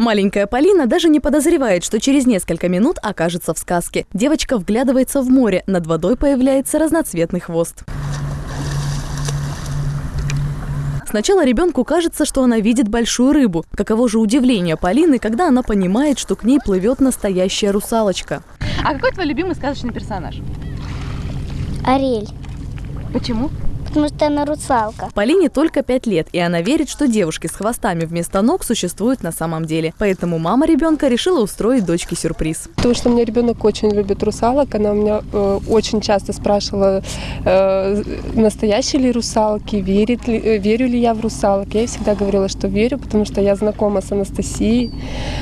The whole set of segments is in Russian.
Маленькая Полина даже не подозревает, что через несколько минут окажется в сказке. Девочка вглядывается в море, над водой появляется разноцветный хвост. Сначала ребенку кажется, что она видит большую рыбу. Каково же удивление Полины, когда она понимает, что к ней плывет настоящая русалочка. А какой твой любимый сказочный персонаж? Ариэль, Почему? Потому что она русалка. Полине только 5 лет, и она верит, что девушки с хвостами вместо ног существуют на самом деле. Поэтому мама ребенка решила устроить дочке сюрприз. Потому что у меня ребенок очень любит русалок. Она у меня э, очень часто спрашивала, э, настоящие ли русалки, верит ли, э, верю ли я в русалок. Я ей всегда говорила, что верю, потому что я знакома с Анастасией.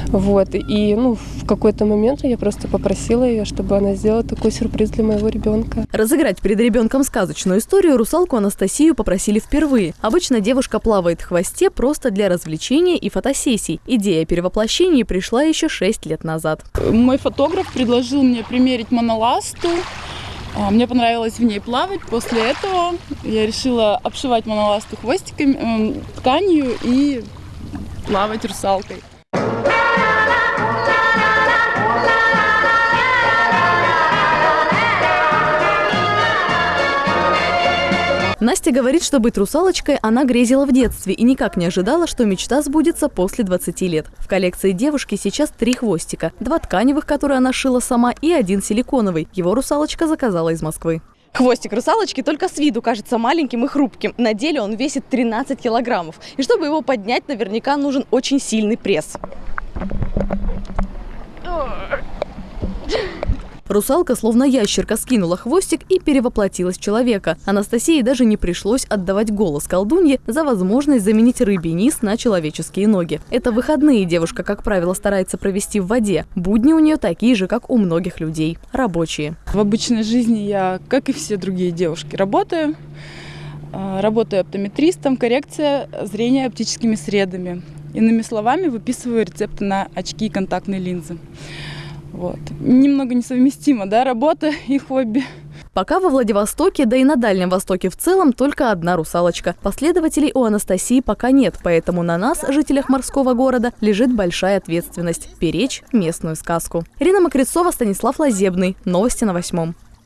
Вот. И ну, в какой-то момент я просто попросила ее, чтобы она сделала такой сюрприз для моего ребенка. Разыграть перед ребенком сказочную историю русалку Анастасию попросили впервые. Обычно девушка плавает в хвосте просто для развлечения и фотосессий. Идея перевоплощения пришла еще 6 лет назад. Мой фотограф предложил мне примерить моноласту. А, Мне понравилось в ней плавать. После этого я решила обшивать моноласту хвостиками, эм, тканью и плавать русалкой. Настя говорит, что быть русалочкой она грезила в детстве и никак не ожидала, что мечта сбудется после 20 лет. В коллекции девушки сейчас три хвостика. Два тканевых, которые она шила сама, и один силиконовый. Его русалочка заказала из Москвы. Хвостик русалочки только с виду кажется маленьким и хрупким. На деле он весит 13 килограммов. И чтобы его поднять, наверняка нужен очень сильный пресс. Русалка, словно ящерка, скинула хвостик и перевоплотилась в человека. Анастасии даже не пришлось отдавать голос колдунье за возможность заменить рыбий низ на человеческие ноги. Это выходные девушка, как правило, старается провести в воде. Будни у нее такие же, как у многих людей. Рабочие. В обычной жизни я, как и все другие девушки, работаю. А, Работаю оптометристом, коррекция зрения оптическими средами. Иными словами, выписываю рецепты на очки и контактные линзы. Вот. Немного несовместимо, да, работа и хобби. Пока во Владивостоке, да и на Дальнем Востоке в целом, только одна русалочка. Последователей у Анастасии пока нет, поэтому на нас, жителях морского города, лежит большая ответственность – беречь местную сказку. Ирина Мокрецова, Станислав Лазебный. Новости на восьмом.